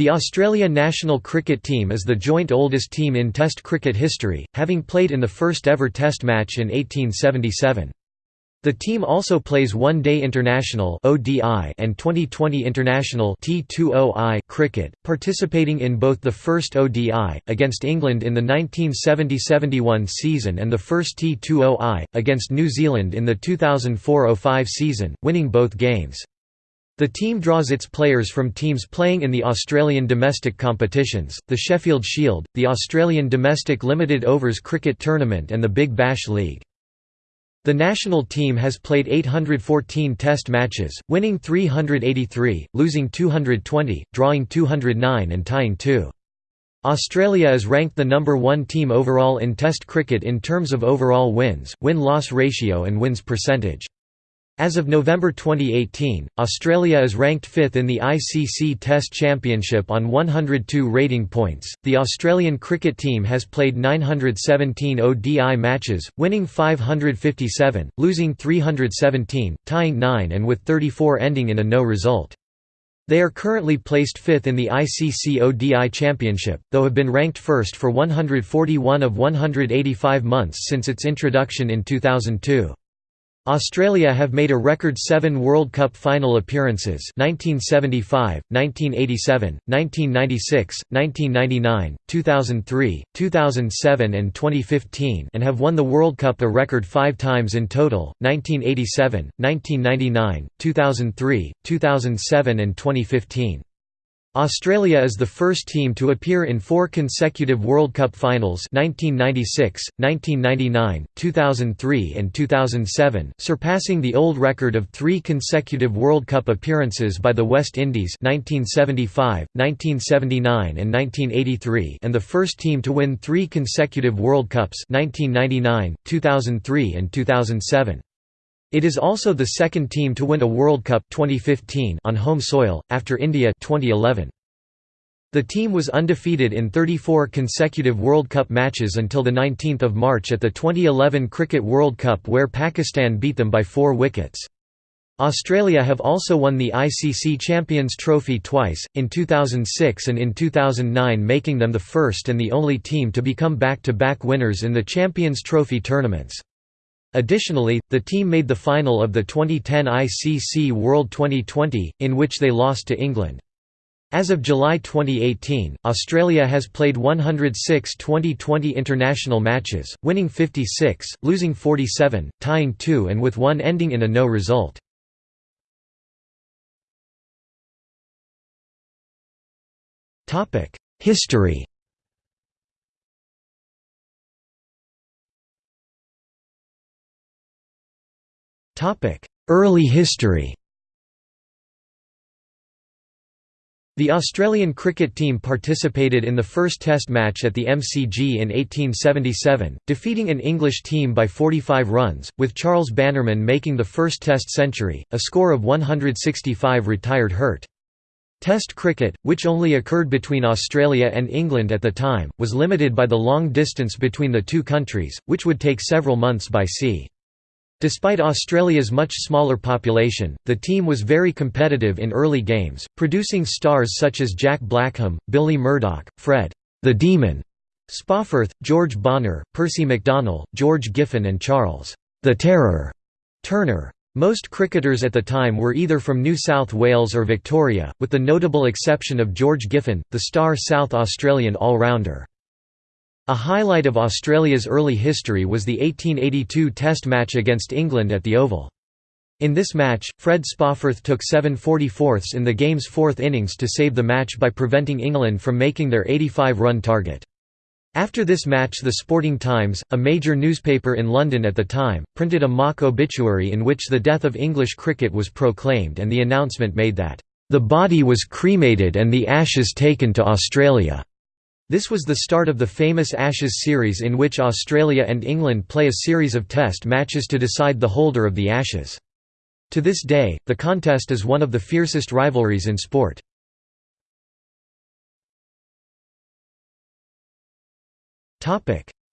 The Australia national cricket team is the joint oldest team in Test cricket history, having played in the first ever Test match in 1877. The team also plays One-Day International and 2020 International cricket, participating in both the first ODI, against England in the 1970–71 season and the first T20I, against New Zealand in the 2004–05 season, winning both games. The team draws its players from teams playing in the Australian domestic competitions, the Sheffield Shield, the Australian Domestic Limited Overs Cricket Tournament and the Big Bash League. The national team has played 814 test matches, winning 383, losing 220, drawing 209 and tying 2. Australia is ranked the number one team overall in Test cricket in terms of overall wins, win-loss ratio and wins percentage. As of November 2018, Australia is ranked fifth in the ICC Test Championship on 102 rating points. The Australian cricket team has played 917 ODI matches, winning 557, losing 317, tying 9 and with 34 ending in a no result. They are currently placed fifth in the ICC ODI Championship, though have been ranked first for 141 of 185 months since its introduction in 2002. Australia have made a record seven World Cup final appearances 1975, 1987, 1996, 1999, 2003, 2007 and 2015 and have won the World Cup a record five times in total, 1987, 1999, 2003, 2007 and 2015. Australia is the first team to appear in four consecutive World Cup finals 1996, 1999, 2003 and 2007, surpassing the old record of three consecutive World Cup appearances by the West Indies 1975, 1979 and 1983 and the first team to win three consecutive World Cups 1999, 2003 and 2007. It is also the second team to win a World Cup 2015 on home soil, after India 2011. The team was undefeated in 34 consecutive World Cup matches until 19 March at the 2011 Cricket World Cup where Pakistan beat them by four wickets. Australia have also won the ICC Champions Trophy twice, in 2006 and in 2009 making them the first and the only team to become back-to-back -back winners in the Champions Trophy tournaments. Additionally, the team made the final of the 2010 ICC World 2020, in which they lost to England. As of July 2018, Australia has played 106 2020 international matches, winning 56, losing 47, tying 2 and with one ending in a no result. History Early history The Australian cricket team participated in the first Test match at the MCG in 1877, defeating an English team by 45 runs, with Charles Bannerman making the first Test century, a score of 165 retired hurt. Test cricket, which only occurred between Australia and England at the time, was limited by the long distance between the two countries, which would take several months by sea. Despite Australia's much smaller population, the team was very competitive in early games, producing stars such as Jack Blackham, Billy Murdoch, Fred the Demon Spofforth, George Bonnor, Percy McDonnell, George Giffen and Charles the Terror Turner. Most cricketers at the time were either from New South Wales or Victoria, with the notable exception of George Giffen, the star South Australian all-rounder. A highlight of Australia's early history was the 1882 Test match against England at the Oval. In this match, Fred Spofforth took 7 44ths in the game's fourth innings to save the match by preventing England from making their 85-run target. After this match the Sporting Times, a major newspaper in London at the time, printed a mock obituary in which the death of English cricket was proclaimed and the announcement made that, "...the body was cremated and the ashes taken to Australia." This was the start of the famous Ashes series in which Australia and England play a series of test matches to decide the holder of the Ashes. To this day, the contest is one of the fiercest rivalries in sport.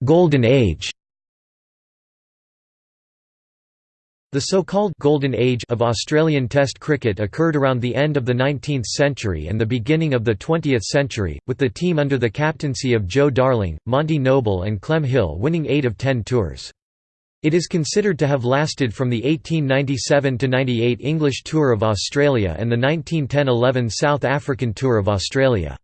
Golden Age The so-called «Golden Age» of Australian Test cricket occurred around the end of the 19th century and the beginning of the 20th century, with the team under the captaincy of Joe Darling, Monty Noble and Clem Hill winning eight of ten tours. It is considered to have lasted from the 1897–98 English Tour of Australia and the 1910–11 South African Tour of Australia.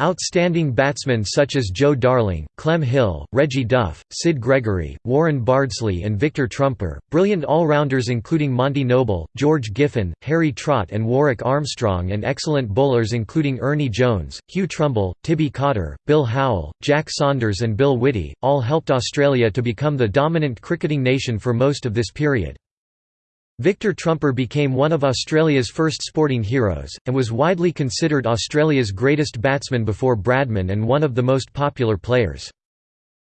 Outstanding batsmen such as Joe Darling, Clem Hill, Reggie Duff, Sid Gregory, Warren Bardsley and Victor Trumper, brilliant all-rounders including Monty Noble, George Giffen, Harry Trott and Warwick Armstrong and excellent bowlers including Ernie Jones, Hugh Trumble, Tibby Cotter, Bill Howell, Jack Saunders and Bill Whitty, all helped Australia to become the dominant cricketing nation for most of this period. Victor Trumper became one of Australia's first sporting heroes, and was widely considered Australia's greatest batsman before Bradman and one of the most popular players.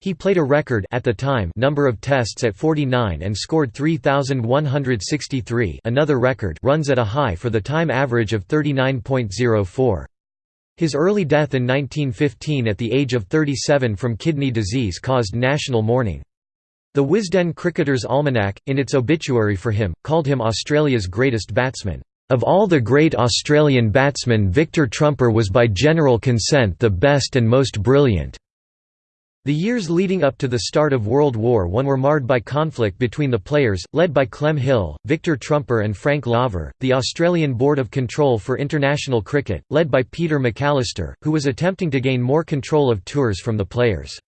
He played a record at the time number of tests at 49 and scored 3163 another record runs at a high for the time average of 39.04. His early death in 1915 at the age of 37 from kidney disease caused national mourning. The Wisden Cricketer's Almanac, in its obituary for him, called him Australia's greatest batsman. Of all the great Australian batsmen Victor Trumper was by general consent the best and most brilliant. The years leading up to the start of World War I were marred by conflict between the players, led by Clem Hill, Victor Trumper and Frank Laver, the Australian Board of Control for International Cricket, led by Peter McAlister, who was attempting to gain more control of tours from the players.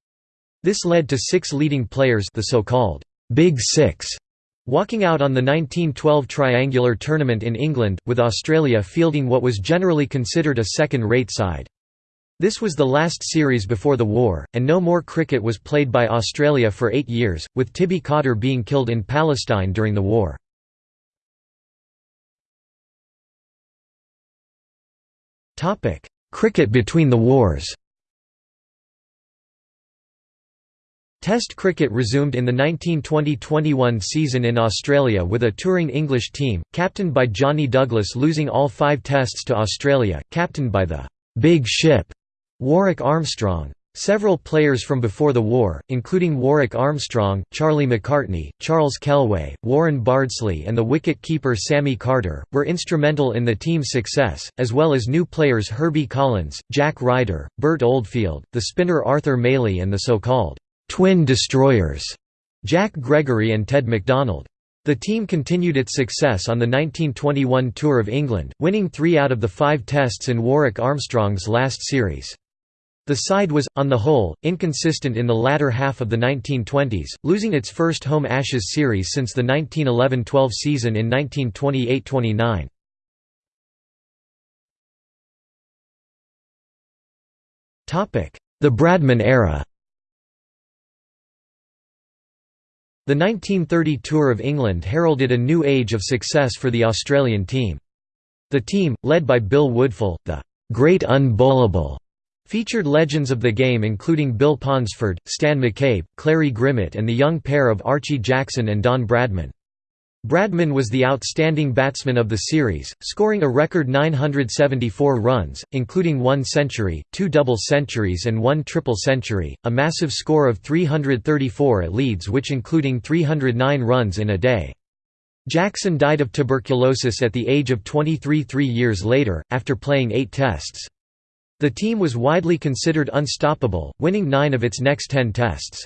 This led to six leading players the so-called Big Six walking out on the 1912 triangular tournament in England, with Australia fielding what was generally considered a second-rate side. This was the last series before the war, and no more cricket was played by Australia for eight years, with Tibby Cotter being killed in Palestine during the war. Cricket between the wars Test cricket resumed in the 1920–21 season in Australia with a touring English team, captained by Johnny Douglas losing all five tests to Australia, captained by the «big ship» Warwick Armstrong. Several players from before the war, including Warwick Armstrong, Charlie McCartney, Charles Kelleway, Warren Bardsley and the wicket-keeper Sammy Carter, were instrumental in the team's success, as well as new players Herbie Collins, Jack Ryder, Bert Oldfield, the spinner Arthur Mailey and the so-called twin destroyers, Jack Gregory and Ted McDonald. The team continued its success on the 1921 Tour of England, winning three out of the five tests in Warwick Armstrong's last series. The side was, on the whole, inconsistent in the latter half of the 1920s, losing its first home Ashes series since the 1911–12 season in 1928–29. The Bradman era The 1930 Tour of England heralded a new age of success for the Australian team. The team, led by Bill Woodfull, the «Great Unbowlable», featured legends of the game including Bill Ponsford, Stan McCabe, Clarrie Grimmett and the young pair of Archie Jackson and Don Bradman. Bradman was the outstanding batsman of the series, scoring a record 974 runs, including one century, two double centuries and one triple century, a massive score of 334 at Leeds which including 309 runs in a day. Jackson died of tuberculosis at the age of 23 three years later, after playing eight tests. The team was widely considered unstoppable, winning nine of its next ten tests.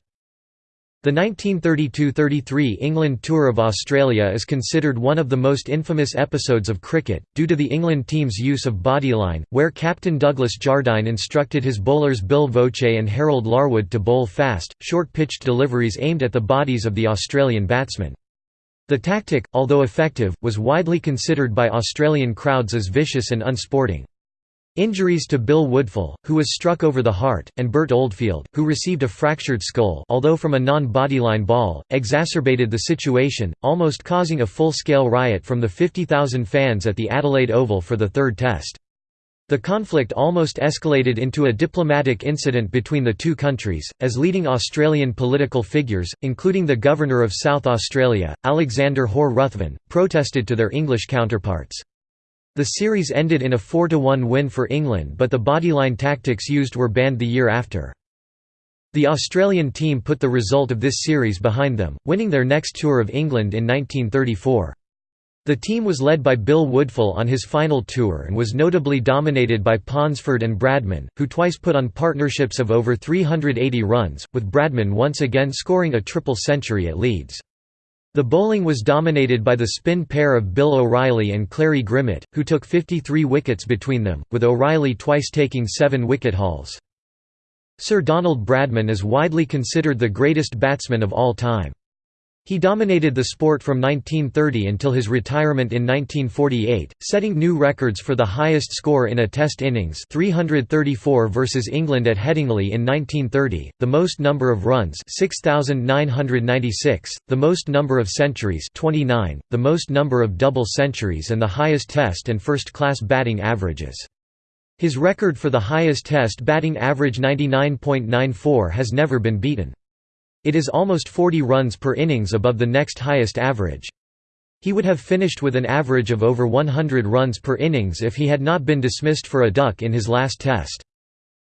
The 1932–33 England Tour of Australia is considered one of the most infamous episodes of cricket, due to the England team's use of bodyline, where captain Douglas Jardine instructed his bowlers Bill Voce and Harold Larwood to bowl fast, short-pitched deliveries aimed at the bodies of the Australian batsmen. The tactic, although effective, was widely considered by Australian crowds as vicious and unsporting. Injuries to Bill Woodfull, who was struck over the heart, and Bert Oldfield, who received a fractured skull although from a non-bodyline ball, exacerbated the situation, almost causing a full-scale riot from the 50,000 fans at the Adelaide Oval for the third test. The conflict almost escalated into a diplomatic incident between the two countries, as leading Australian political figures, including the Governor of South Australia, Alexander Hore-Ruthven, protested to their English counterparts. The series ended in a 4–1 win for England but the bodyline tactics used were banned the year after. The Australian team put the result of this series behind them, winning their next tour of England in 1934. The team was led by Bill Woodfull on his final tour and was notably dominated by Ponsford and Bradman, who twice put on partnerships of over 380 runs, with Bradman once again scoring a triple century at Leeds. The bowling was dominated by the spin pair of Bill O'Reilly and Clarrie Grimmett, who took 53 wickets between them, with O'Reilly twice taking seven wicket hauls. Sir Donald Bradman is widely considered the greatest batsman of all time. He dominated the sport from 1930 until his retirement in 1948, setting new records for the highest score in a test innings 334 versus England at Headingley in 1930, the most number of runs 6,996, the most number of centuries 29, the most number of double centuries and the highest test and first-class batting averages. His record for the highest test batting average 99.94 has never been beaten. It is almost 40 runs per innings above the next highest average. He would have finished with an average of over 100 runs per innings if he had not been dismissed for a duck in his last test.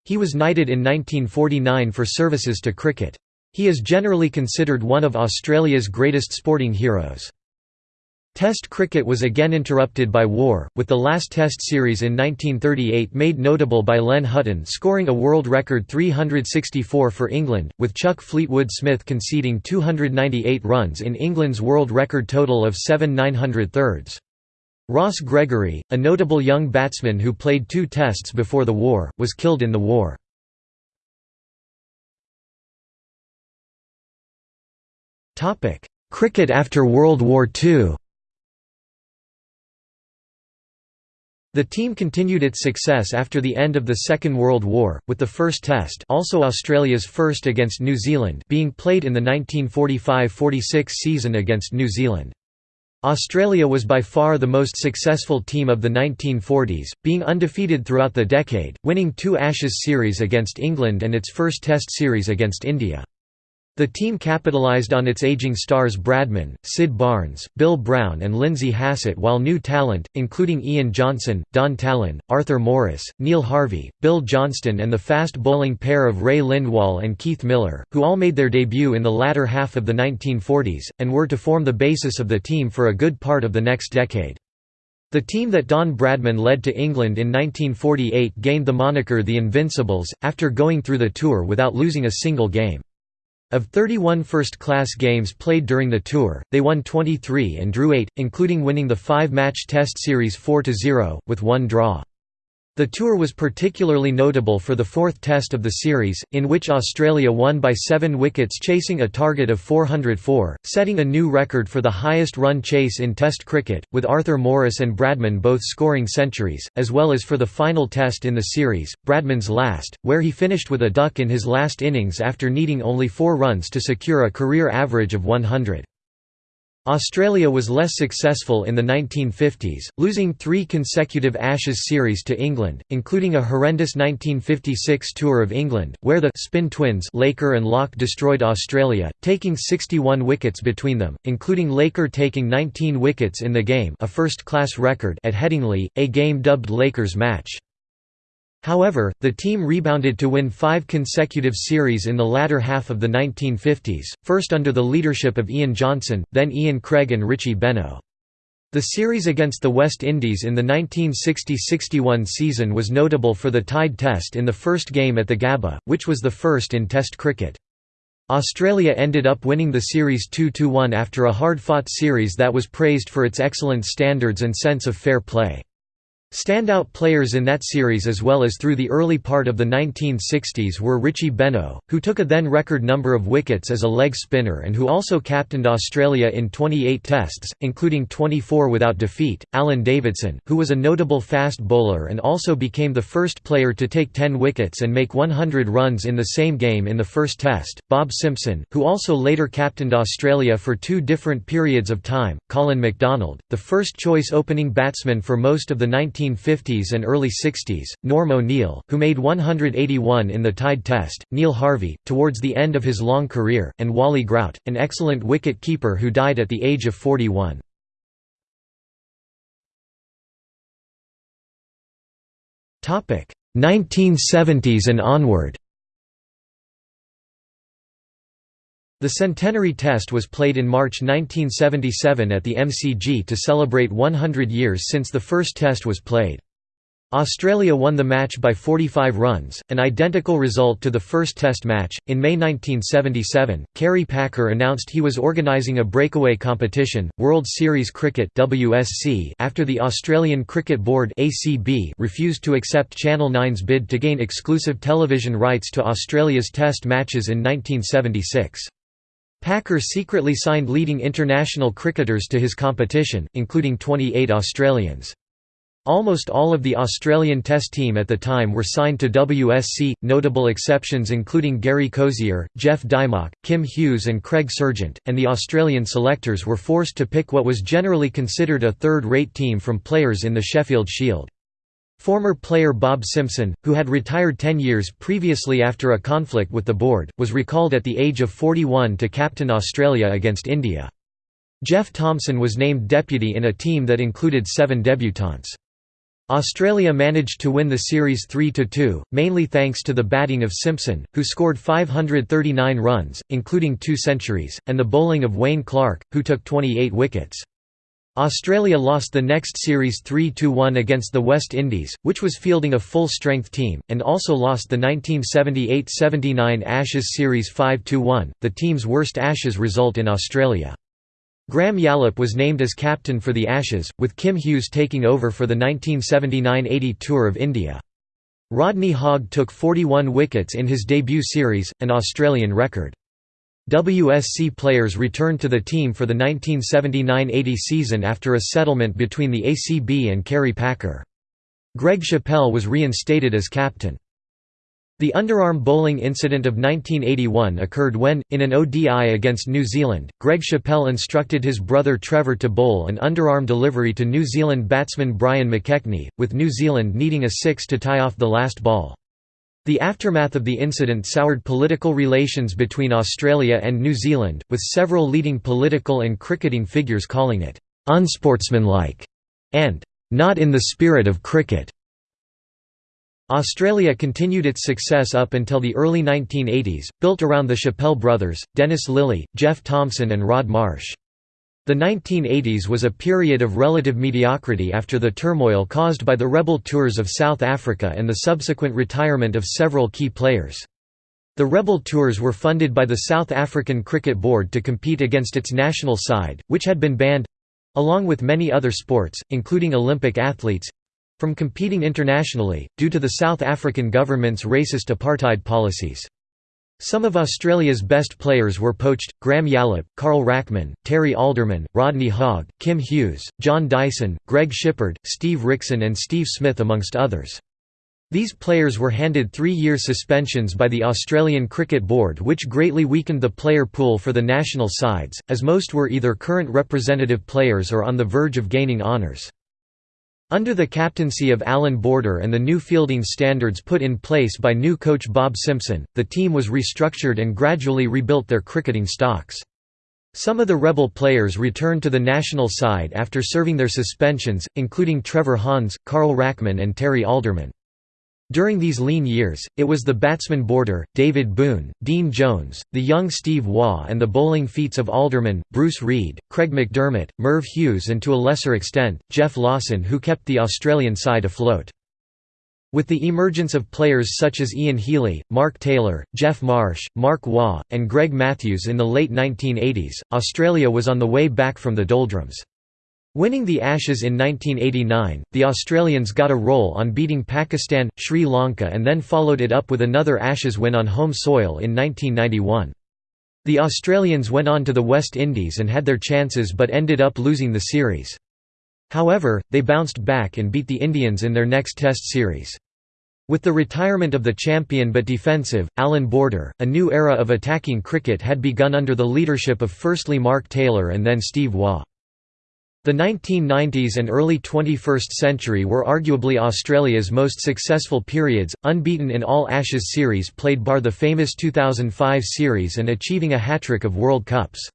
He was knighted in 1949 for services to cricket. He is generally considered one of Australia's greatest sporting heroes. Test cricket was again interrupted by war, with the last Test series in 1938 made notable by Len Hutton scoring a world record 364 for England, with Chuck Fleetwood Smith conceding 298 runs in England's world record total of 7 900 thirds. Ross Gregory, a notable young batsman who played two Tests before the war, was killed in the war. Cricket after World War II The team continued its success after the end of the Second World War, with the first Test also Australia's first against New Zealand being played in the 1945–46 season against New Zealand. Australia was by far the most successful team of the 1940s, being undefeated throughout the decade, winning two Ashes series against England and its first Test series against India. The team capitalized on its aging stars Bradman, Sid Barnes, Bill Brown and Lindsay Hassett while new talent, including Ian Johnson, Don Tallon, Arthur Morris, Neil Harvey, Bill Johnston and the fast bowling pair of Ray Lindwall and Keith Miller, who all made their debut in the latter half of the 1940s, and were to form the basis of the team for a good part of the next decade. The team that Don Bradman led to England in 1948 gained the moniker the Invincibles, after going through the tour without losing a single game. Of 31 first-class games played during the tour, they won 23 and drew 8, including winning the five-match Test Series 4–0, with one draw. The tour was particularly notable for the fourth test of the series, in which Australia won by seven wickets chasing a target of 404, setting a new record for the highest run chase in Test cricket, with Arthur Morris and Bradman both scoring centuries, as well as for the final test in the series, Bradman's last, where he finished with a duck in his last innings after needing only four runs to secure a career average of 100. Australia was less successful in the 1950s, losing three consecutive Ashes series to England, including a horrendous 1956 Tour of England, where the «spin twins» Laker and Lock destroyed Australia, taking 61 wickets between them, including Laker taking 19 wickets in the game a first-class record at Headingley, a game dubbed Lakers match. However, the team rebounded to win five consecutive series in the latter half of the 1950s, first under the leadership of Ian Johnson, then Ian Craig and Richie Benaud. The series against the West Indies in the 1960–61 season was notable for the tied test in the first game at the Gabba, which was the first in Test cricket. Australia ended up winning the series 2–1 after a hard-fought series that was praised for its excellent standards and sense of fair play. Standout players in that series as well as through the early part of the 1960s were Richie Benaud, who took a then record number of wickets as a leg spinner and who also captained Australia in 28 tests, including 24 without defeat, Alan Davidson, who was a notable fast bowler and also became the first player to take 10 wickets and make 100 runs in the same game in the first test, Bob Simpson, who also later captained Australia for two different periods of time, Colin McDonald, the first choice opening batsman for most of the 19 1950s and early 60s, Norm O'Neill, who made 181 in the tied test, Neil Harvey, towards the end of his long career, and Wally Grout, an excellent wicket-keeper who died at the age of 41. Topic 1970s and onward. The centenary test was played in March 1977 at the MCG to celebrate 100 years since the first test was played. Australia won the match by 45 runs, an identical result to the first Test match. In May 1977, Kerry Packer announced he was organising a breakaway competition, World Series Cricket (WSC), after the Australian Cricket Board (ACB) refused to accept Channel 9's bid to gain exclusive television rights to Australia's Test matches in 1976. Packer secretly signed leading international cricketers to his competition, including 28 Australians. Almost all of the Australian Test team at the time were signed to WSC, notable exceptions including Gary Cosier, Geoff Dymock, Kim Hughes and Craig Serjeant, and the Australian selectors were forced to pick what was generally considered a third-rate team from players in the Sheffield Shield. Former player Bob Simpson, who had retired 10 years previously after a conflict with the board, was recalled at the age of 41 to captain Australia against India. Jeff Thomson was named deputy in a team that included seven debutants. Australia managed to win the series 3–2, mainly thanks to the batting of Simpson, who scored 539 runs, including two centuries, and the bowling of Wayne Clark, who took 28 wickets. Australia lost the next series 3–1 against the West Indies, which was fielding a full-strength team, and also lost the 1978–79 Ashes series 5–1, the team's worst Ashes result in Australia. Graham Yallop was named as captain for the Ashes, with Kim Hughes taking over for the 1979–80 Tour of India. Rodney Hogg took 41 wickets in his debut series, an Australian record. WSC players returned to the team for the 1979–80 season after a settlement between the ACB and Kerry Packer. Greg Chappell was reinstated as captain. The underarm bowling incident of 1981 occurred when, in an ODI against New Zealand, Greg Chappell instructed his brother Trevor to bowl an underarm delivery to New Zealand batsman Brian McKechnie, with New Zealand needing a six to tie off the last ball. The aftermath of the incident soured political relations between Australia and New Zealand, with several leading political and cricketing figures calling it unsportsmanlike and not in the spirit of cricket. Australia continued its success up until the early 1980s, built around the Chappell brothers, Dennis Lillee, Jeff Thomson and Rod Marsh. The 1980s was a period of relative mediocrity after the turmoil caused by the rebel tours of South Africa and the subsequent retirement of several key players. The rebel tours were funded by the South African Cricket Board to compete against its national side, which had been banned—along with many other sports, including Olympic athletes, from competing internationally, due to the South African government's racist apartheid policies. Some of Australia's best players were poached, Graham Yallop, Carl Rackemann, Terry Alderman, Rodney Hogg, Kim Hughes, John Dyson, Greg Shipperd, Steve Rixon and Steve Smith amongst others. These players were handed three-year suspensions by the Australian Cricket Board which greatly weakened the player pool for the national sides, as most were either current representative players or on the verge of gaining honours. Under the captaincy of Allan Border and the new fielding standards put in place by new coach Bob Simpson, the team was restructured and gradually rebuilt their cricketing stocks. Some of the rebel players returned to the national side after serving their suspensions, including Trevor Hohns, Carl Rackemann and Terry Alderman. During these lean years, it was the batsman Border, David Boon, Dean Jones, the young Steve Waugh and the bowling feats of Alderman, Bruce Reid, Craig McDermott, Merv Hughes and to a lesser extent, Geoff Lawson who kept the Australian side afloat. With the emergence of players such as Ian Healy, Mark Taylor, Geoff Marsh, Mark Waugh, and Greg Matthews in the late 1980s, Australia was on the way back from the doldrums. Winning the Ashes in 1989, the Australians got a roll on beating Pakistan, Sri Lanka and then followed it up with another Ashes win on home soil in 1991. The Australians went on to the West Indies and had their chances but ended up losing the series. However, they bounced back and beat the Indians in their next Test series. With the retirement of the champion but defensive, Allan Border, a new era of attacking cricket had begun under the leadership of firstly Mark Taylor and then Steve Waugh. The 1990s and early 21st century were arguably Australia's most successful periods, unbeaten in all Ashes series played bar the famous 2005 series and achieving a hat-trick of World Cups.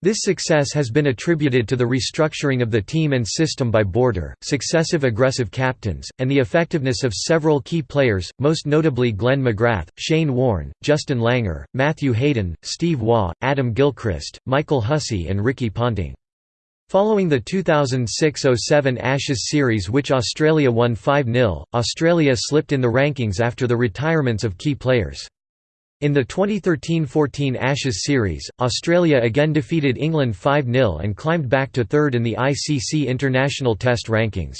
This success has been attributed to the restructuring of the team and system by Border, successive aggressive captains, and the effectiveness of several key players, most notably Glenn McGrath, Shane Warne, Justin Langer, Matthew Hayden, Steve Waugh, Adam Gilchrist, Michael Hussey and Ricky Ponting. Following the 2006–07 Ashes series which Australia won 5–0, Australia slipped in the rankings after the retirements of key players. In the 2013–14 Ashes series, Australia again defeated England 5–0 and climbed back to third in the ICC International Test rankings.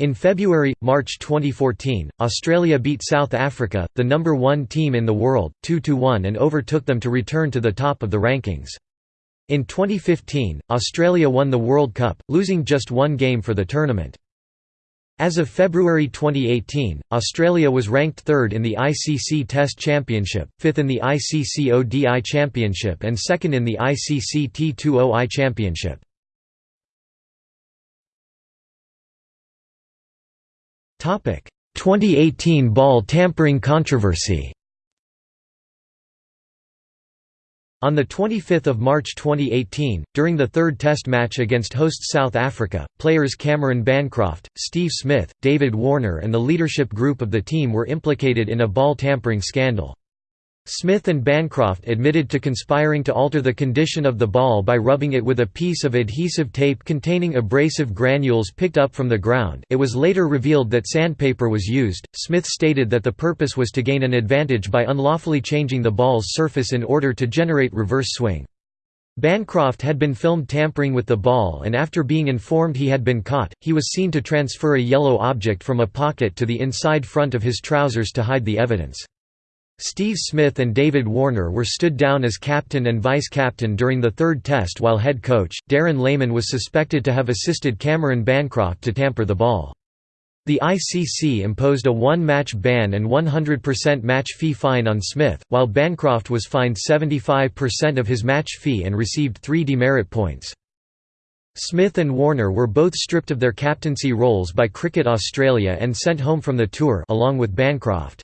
In February–March 2014, Australia beat South Africa, the number one team in the world, 2–1 and overtook them to return to the top of the rankings. In 2015, Australia won the World Cup, losing just one game for the tournament. As of February 2018, Australia was ranked third in the ICC Test Championship, fifth in the ICC ODI Championship and second in the ICC T20I Championship. Topic: 2018 ball tampering controversy. On 25 March 2018, during the third Test match against host South Africa, players Cameron Bancroft, Steve Smith, David Warner and the leadership group of the team were implicated in a ball tampering scandal. Smith and Bancroft admitted to conspiring to alter the condition of the ball by rubbing it with a piece of adhesive tape containing abrasive granules picked up from the ground. It was later revealed that sandpaper was used. Smith stated that the purpose was to gain an advantage by unlawfully changing the ball's surface in order to generate reverse swing. Bancroft had been filmed tampering with the ball and after being informed he had been caught, he was seen to transfer a yellow object from a pocket to the inside front of his trousers to hide the evidence. Steve Smith and David Warner were stood down as captain and vice-captain during the third test while head coach, Darren Lehmann was suspected to have assisted Cameron Bancroft to tamper the ball. The ICC imposed a one-match ban and 100% match fee fine on Smith, while Bancroft was fined 75% of his match fee and received three demerit points. Smith and Warner were both stripped of their captaincy roles by Cricket Australia and sent home from the tour along with Bancroft.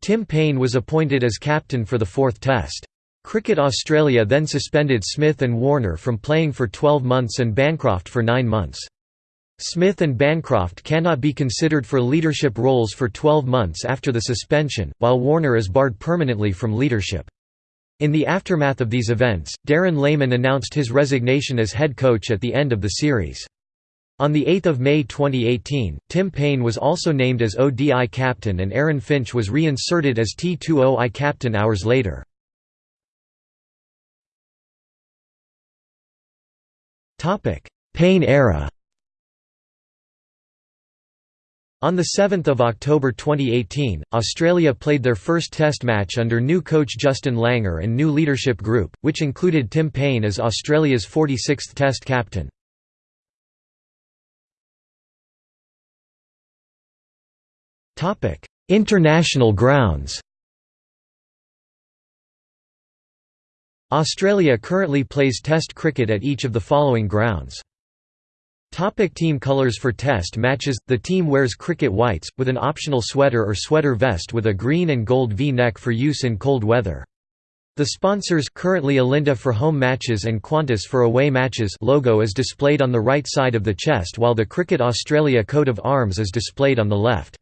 Tim Paine was appointed as captain for the fourth test. Cricket Australia then suspended Smith and Warner from playing for 12 months and Bancroft for 9 months. Smith and Bancroft cannot be considered for leadership roles for 12 months after the suspension, while Warner is barred permanently from leadership. In the aftermath of these events, Darren Lehmann announced his resignation as head coach at the end of the series. On 8 May 2018, Tim Paine was also named as ODI captain and Aaron Finch was reinserted as T20I captain hours later. Paine era On 7 October 2018, Australia played their first Test match under new coach Justin Langer and new leadership group, which included Tim Paine as Australia's 46th Test captain. Topic: International grounds. Australia currently plays Test cricket at each of the following grounds. Topic team colours For Test matches, the team wears cricket whites, with an optional sweater or sweater vest with a green and gold V-neck for use in cold weather. The sponsors currently Alinta for home matches and Qantas for away matches logo is displayed on the right side of the chest while the Cricket Australia coat of arms is displayed on the left.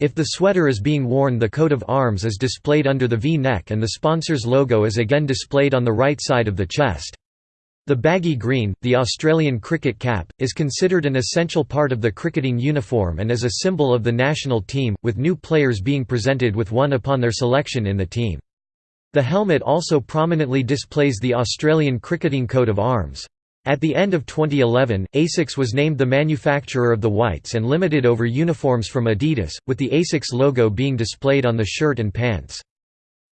If the sweater is being worn the coat of arms is displayed under the V-neck and the sponsor's logo is again displayed on the right side of the chest. The baggy green, the Australian cricket cap, is considered an essential part of the cricketing uniform and is a symbol of the national team, with new players being presented with one upon their selection in the team. The helmet also prominently displays the Australian cricketing coat of arms. At the end of 2011, ASICS was named the manufacturer of the whites and limited over uniforms from Adidas, with the ASICS logo being displayed on the shirt and pants.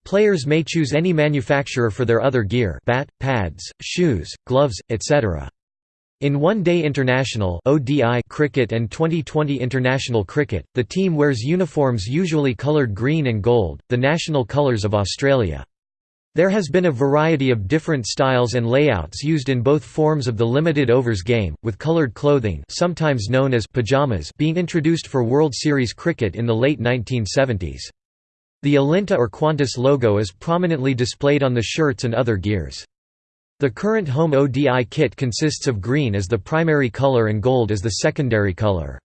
Players may choose any manufacturer for their other gear bat, pads, shoes, gloves, etc. In One Day International (ODI) cricket and 2020 International cricket, the team wears uniforms usually coloured green and gold, the national colours of Australia. There has been a variety of different styles and layouts used in both forms of the limited overs game, with coloured clothing sometimes known as pajamas being introduced for World Series cricket in the late 1970s. The Alinta or Qantas logo is prominently displayed on the shirts and other gears. The current home ODI kit consists of green as the primary color and gold as the secondary color.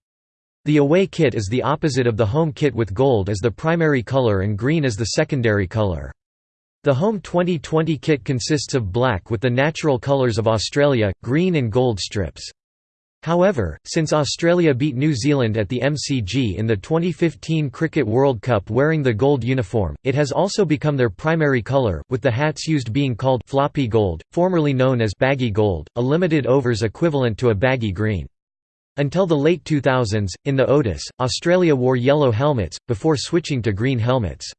The away kit is the opposite of the home kit with gold as the primary color and green as the secondary color. The home 2020 kit consists of black with the natural colours of Australia, green and gold strips. However, since Australia beat New Zealand at the MCG in the 2015 Cricket World Cup wearing the gold uniform, it has also become their primary colour, with the hats used being called floppy gold, formerly known as baggy gold, a limited overs equivalent to a baggy green. Until the late 2000s, in the ODIs, Australia wore yellow helmets, before switching to green helmets.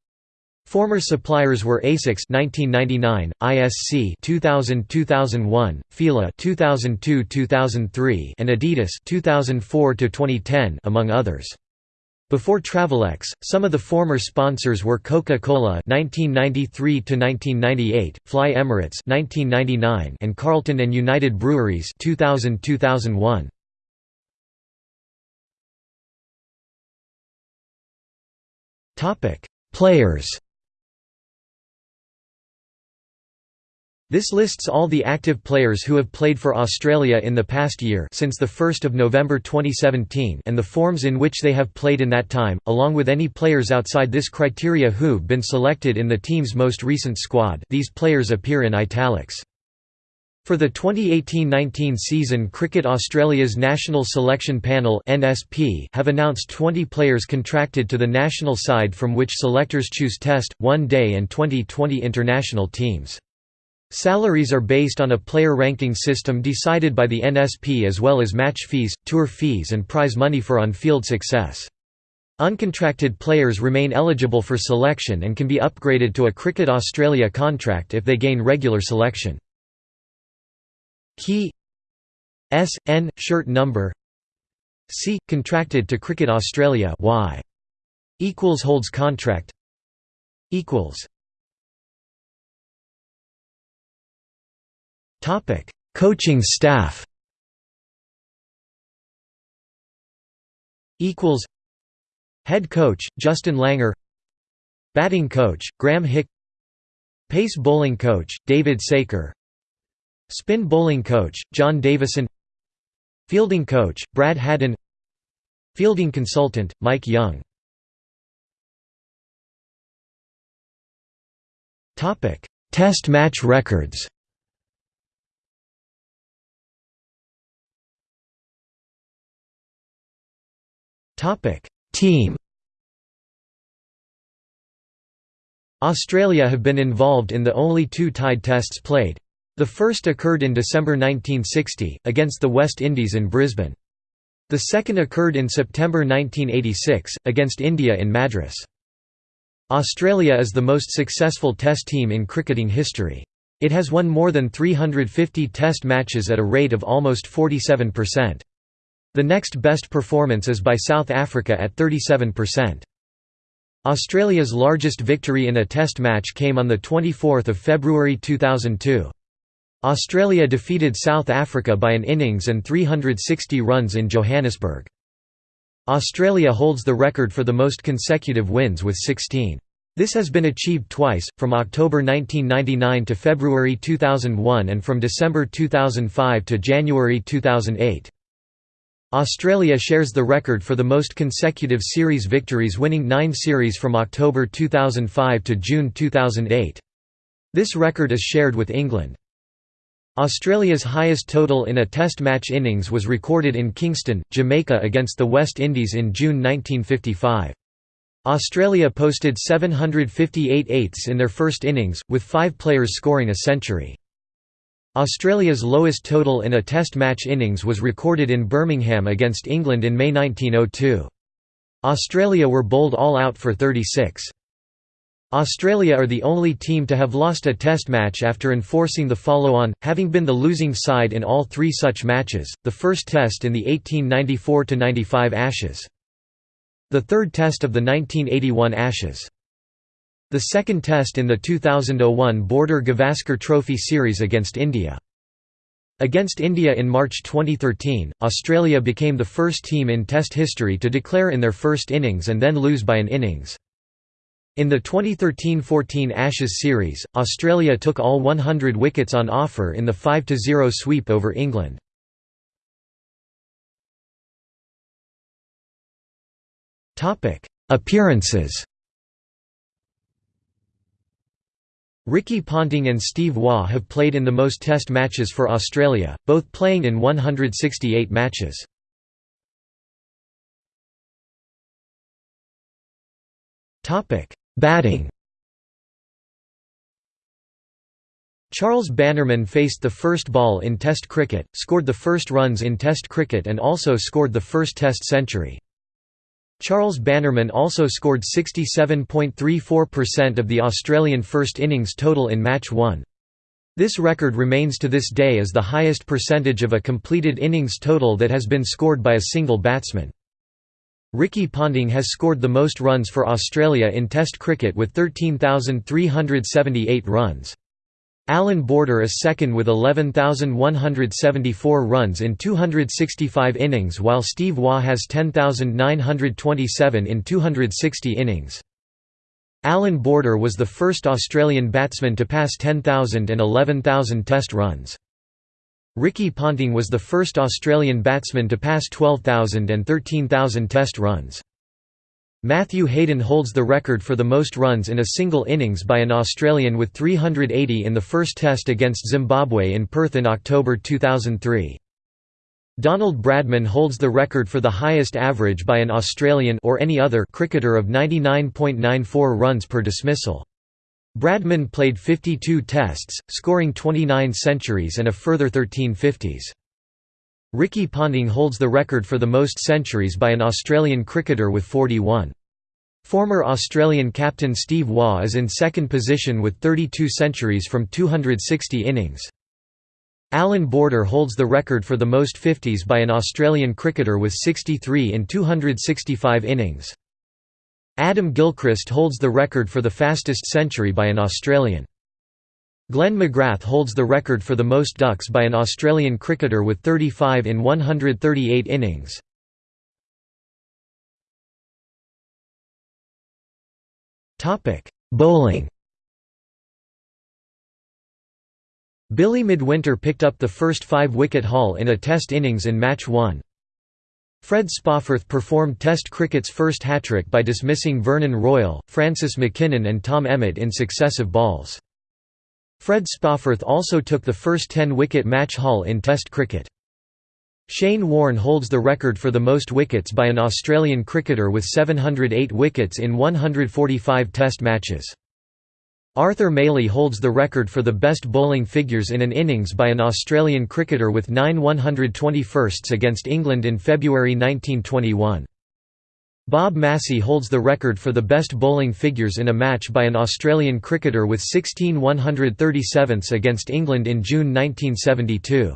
Former suppliers were Asics 1999, ISC 2000-2001, Fila 2002-2003 and Adidas 2004-2010 among others. Before Travelex, some of the former sponsors were Coca-Cola (1993–1998), Fly Emirates (1999), and Carlton and United Breweries (2000–2001). Topic: Players. This lists all the active players who have played for Australia in the past year since 1 November 2017 and the forms in which they have played in that time, along with any players outside this criteria who've been selected in the team's most recent squad these players appear in italics. For the 2018–19 season Cricket Australia's National Selection Panel (NSP) have announced 20 players contracted to the national side from which selectors choose Test, One Day and 2020 international teams. Salaries are based on a player ranking system decided by the NSP as well as match fees, tour fees and prize money for on-field success. Uncontracted players remain eligible for selection and can be upgraded to a Cricket Australia contract if they gain regular selection. Key S N shirt number C contracted to Cricket Australia Y equals holds contract equals Topic: Coaching staff. Equals. Head coach Justin Langer. Batting coach Graeme Hick. Pace bowling coach David Saker. Spin bowling coach John Davison. Fielding coach Brad Haddin. Fielding consultant Mike Young. Topic: Test match records. Topic: Team. Australia have been involved in the only two tied tests played. The first occurred in December 1960, against the West Indies in Brisbane. The second occurred in September 1986, against India in Madras. Australia is the most successful test team in cricketing history. It has won more than 350 test matches at a rate of almost 47%. The next best performance is by South Africa at 37%. Australia's largest victory in a test match came on 24 February 2002. Australia defeated South Africa by an innings and 360 runs in Johannesburg. Australia holds the record for the most consecutive wins with 16. This has been achieved twice, from October 1999 to February 2001 and from December 2005 to January 2008. Australia shares the record for the most consecutive series victories winning nine series from October 2005 to June 2008. This record is shared with England. Australia's highest total in a Test match innings was recorded in Kingston, Jamaica against the West Indies in June 1955. Australia posted 758 eighths in their first innings, with five players scoring a century. Australia's lowest total in a Test match innings was recorded in Birmingham against England in May 1902. Australia were bowled all out for 36. Australia are the only team to have lost a Test match after enforcing the follow-on, having been the losing side in all three such matches, the first Test in the 1894–95 Ashes. The third Test of the 1981 Ashes. The second test in the 2001 Border Gavaskar Trophy Series against India. Against India in March 2013, Australia became the first team in Test history to declare in their first innings and then lose by an innings. In the 2013–14 Ashes series, Australia took all 100 wickets on offer in the 5–0 sweep over England. Appearances Ricky Ponting and Steve Waugh have played in the most Test matches for Australia, both playing in 168 matches. Batting Charles Bannerman faced the first ball in Test cricket, scored the first runs in Test cricket and also scored the first Test century. Charles Bannerman also scored 67.34% of the Australian first innings total in match 1. This record remains to this day as the highest percentage of a completed innings total that has been scored by a single batsman. Ricky Ponting has scored the most runs for Australia in Test cricket with 13,378 runs. Allan Border is second with 11,174 runs in 265 innings while Steve Waugh has 10,927 in 260 innings. Allan Border was the first Australian batsman to pass 10,000 and 11,000 Test runs. Ricky Ponting was the first Australian batsman to pass 12,000 and 13,000 Test runs. Matthew Hayden holds the record for the most runs in a single innings by an Australian with 380 in the first Test against Zimbabwe in Perth in October 2003. Donald Bradman holds the record for the highest average by an Australian or any other cricketer of 99.94 runs per dismissal. Bradman played 52 tests, scoring 29 centuries and a further 13 50s. Ricky Ponting holds the record for the most centuries by an Australian cricketer with 41. Former Australian captain Steve Waugh is in second position with 32 centuries from 260 innings. Allan Border holds the record for the most 50s by an Australian cricketer with 63 in 265 innings. Adam Gilchrist holds the record for the fastest century by an Australian. Glenn McGrath holds the record for the most ducks by an Australian cricketer with 35 in 138 innings. Bowling Billy Midwinter picked up the first five-wicket haul in a Test innings in Match 1. Fred Spofforth performed Test cricket's first hat-trick by dismissing Vernon Royle, Francis Mackinnon and Tom Emmett in successive balls. Fred Spofforth also took the first 10-wicket match haul in Test cricket. Shane Warne holds the record for the most wickets by an Australian cricketer with 708 wickets in 145 Test matches. Arthur Mailey holds the record for the best bowling figures in an innings by an Australian cricketer with 9 121sts against England in February 1921. Bob Massie holds the record for the best bowling figures in a match by an Australian cricketer with 16 137ths against England in June 1972.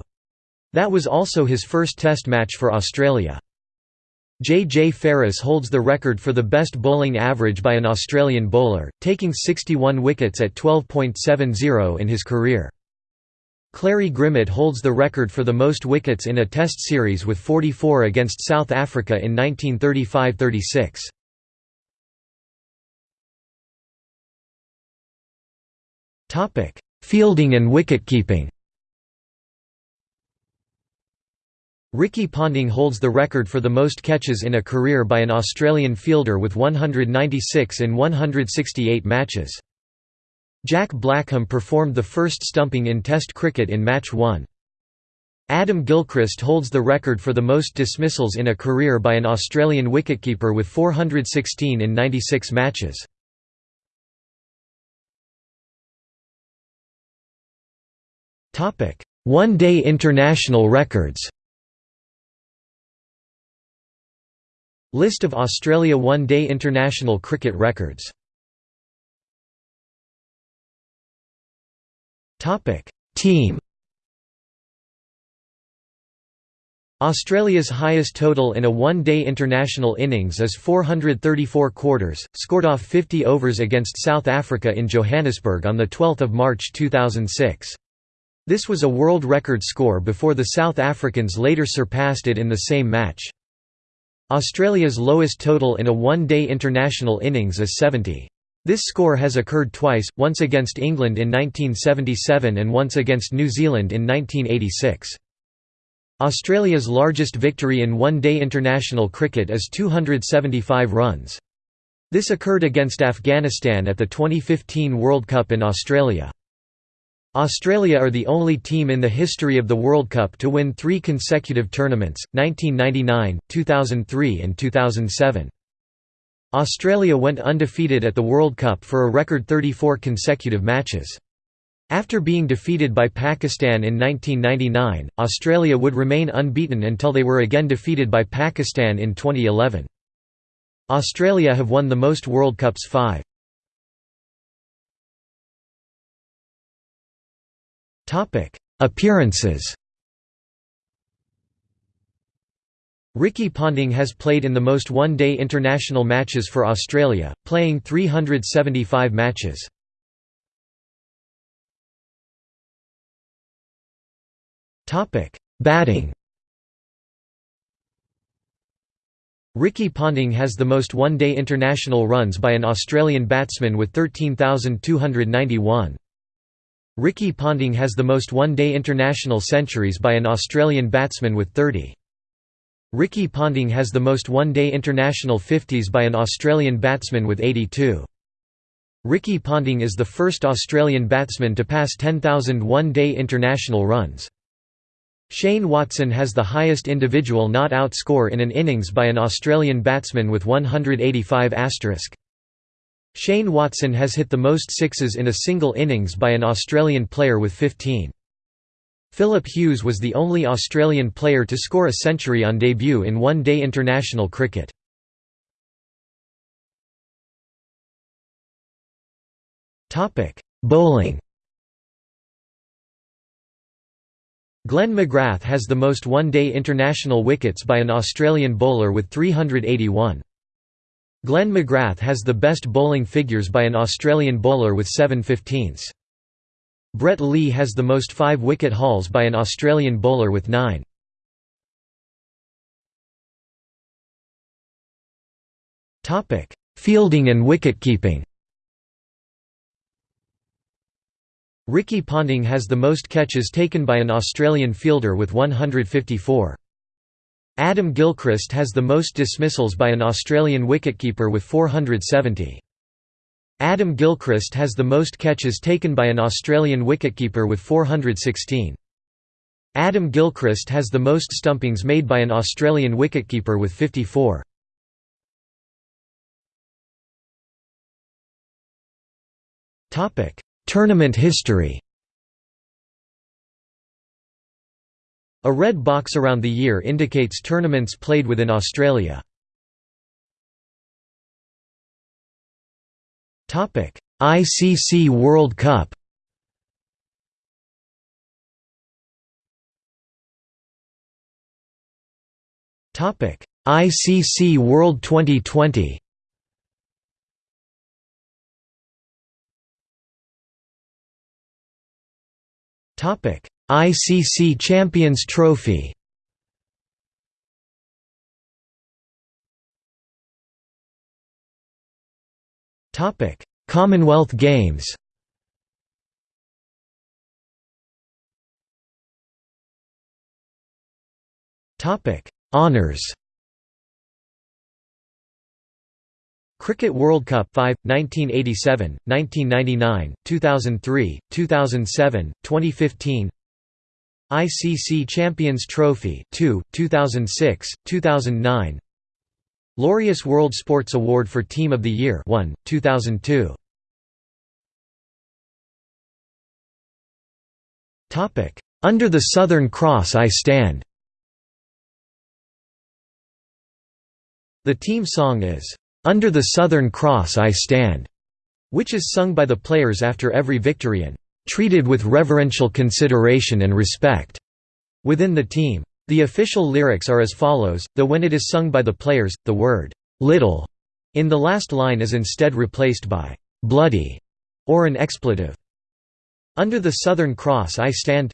That was also his first Test match for Australia. J. J. Ferris holds the record for the best bowling average by an Australian bowler, taking 61 wickets at 12.70 in his career. Clarrie Grimmett holds the record for the most wickets in a Test series with 44 against South Africa in 1935–36. Fielding and wicketkeeping Ricky Ponting holds the record for the most catches in a career by an Australian fielder with 196 in 168 matches. Jack Blackham performed the first stumping in Test cricket in Match 1. Adam Gilchrist holds the record for the most dismissals in a career by an Australian wicketkeeper with 416 in 96 matches. One-day international records List of Australia one-day international cricket records Team Australia's highest total in a one-day international innings is 434 quarters, scored off 50 overs against South Africa in Johannesburg on 12 March 2006. This was a world record score before the South Africans later surpassed it in the same match. Australia's lowest total in a one-day international innings is 70. This score has occurred twice, once against England in 1977 and once against New Zealand in 1986. Australia's largest victory in one-day international cricket is 275 runs. This occurred against Afghanistan at the 2015 World Cup in Australia. Australia are the only team in the history of the World Cup to win three consecutive tournaments, 1999, 2003 and 2007. Australia went undefeated at the World Cup for a record 34 consecutive matches. After being defeated by Pakistan in 1999, Australia would remain unbeaten until they were again defeated by Pakistan in 2011. Australia have won the most World Cups five. Appearances Ricky Ponting has played in the most one-day international matches for Australia, playing 375 matches. Batting Ricky Ponting has the most one-day international runs by an Australian batsman with 13,291. Ricky Ponting has the most one-day international centuries by an Australian batsman with 30. Ricky Ponting has the most one-day international 50s by an Australian batsman with 82. Ricky Ponting is the first Australian batsman to pass 10,000 one-day international runs. Shane Watson has the highest individual not-out score in an innings by an Australian batsman with 185 Shane Watson has hit the most sixes in a single innings by an Australian player with 15. Philip Hughes was the only Australian player to score a century on debut in one-day international cricket. Bowling Glenn McGrath has the most one-day international wickets by an Australian bowler with 381. Glenn McGrath has the best bowling figures by an Australian bowler with 7 15ths. Brett Lee has the most five-wicket hauls by an Australian bowler with nine. Fielding and wicket-keeping Ricky Ponting has the most catches taken by an Australian fielder with 154. Adam Gilchrist has the most dismissals by an Australian wicketkeeper with 470. Adam Gilchrist has the most catches taken by an Australian wicketkeeper with 416. Adam Gilchrist has the most stumpings made by an Australian wicketkeeper with 54. Tournament history A red box around the year indicates tournaments played within Australia. ICC World Cup. Topic: ICC World 2020. Topic: ICC Champions Trophy. Commonwealth Games. Honors. Cricket World Cup 5, 1987, 1999, 2003, 2007, 2015 ICC Champions Trophy 2, 2006, 2009 Laureus World Sports Award for Team of the Year 1, 2002. Under the Southern Cross I Stand The team song is, "'Under the Southern Cross I Stand' which is sung by the players after every victory and "'treated with reverential consideration and respect' within the team. The official lyrics are as follows, though when it is sung by the players, the word, "'little' in the last line is instead replaced by "'bloody' or an expletive. Under the Southern Cross I stand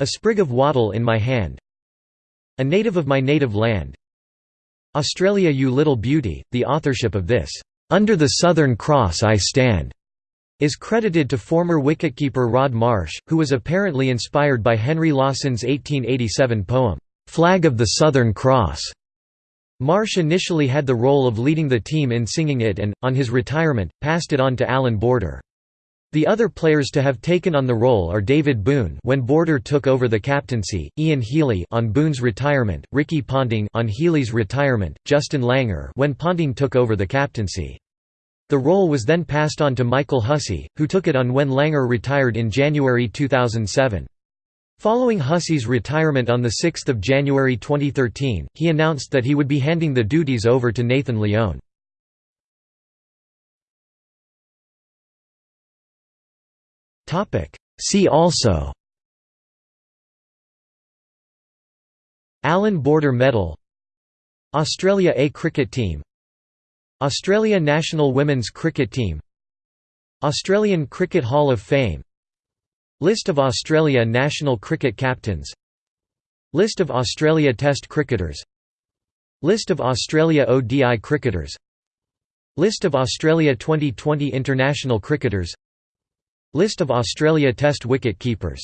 A sprig of wattle in my hand A native of my native land. Australia you little beauty, the authorship of this. "'Under the Southern Cross I Stand' is credited to former wicketkeeper Rod Marsh, who was apparently inspired by Henry Lawson's 1887 poem, "'Flag of the Southern Cross'. Marsh initially had the role of leading the team in singing it and, on his retirement, passed it on to Allan Border. The other players to have taken on the role are David Boon when Border took over the captaincy, Ian Healy on Boon's retirement, Ricky Ponting on Healy's retirement, Justin Langer when Ponting took over the captaincy. The role was then passed on to Michael Hussey, who took it on when Langer retired in January 2007. Following Hussey's retirement on 6 January 2013, he announced that he would be handing the duties over to Nathan Lyon. See also Allan Border Medal Australia A cricket team Australia national women's cricket team Australian Cricket Hall of Fame List of Australia national cricket captains List of Australia Test cricketers List of Australia ODI cricketers List of Australia 2020 international cricketers List of Australia Test wicket keepers